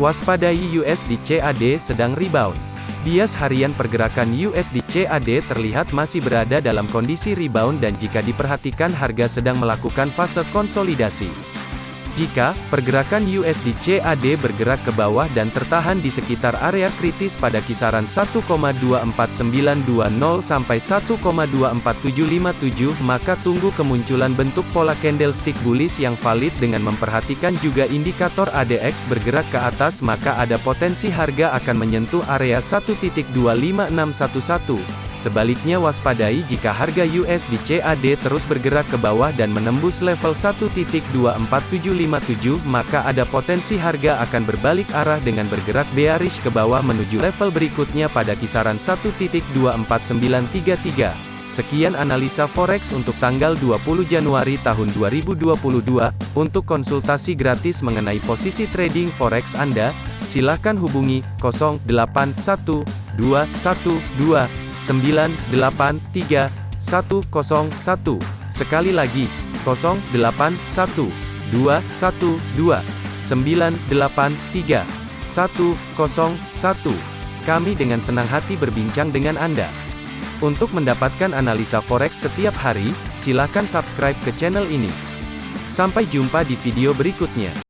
Waspadai USD CAD sedang rebound. Bias harian pergerakan USD CAD terlihat masih berada dalam kondisi rebound dan jika diperhatikan harga sedang melakukan fase konsolidasi. Jika pergerakan USD CAD bergerak ke bawah dan tertahan di sekitar area kritis pada kisaran 1,24920 sampai 1,24757, maka tunggu kemunculan bentuk pola candlestick bullish yang valid dengan memperhatikan juga indikator ADX bergerak ke atas maka ada potensi harga akan menyentuh area 1.25611. Sebaliknya waspadai jika harga USD CAD terus bergerak ke bawah dan menembus level 1.24757 maka ada potensi harga akan berbalik arah dengan bergerak bearish ke bawah menuju level berikutnya pada kisaran 1.24933. Sekian analisa forex untuk tanggal 20 Januari tahun 2022. Untuk konsultasi gratis mengenai posisi trading forex Anda, silakan hubungi 081212 983 101. Sekali lagi, 081 212 983 101. Kami dengan senang hati berbincang dengan Anda. Untuk mendapatkan analisa forex setiap hari, silakan subscribe ke channel ini. Sampai jumpa di video berikutnya.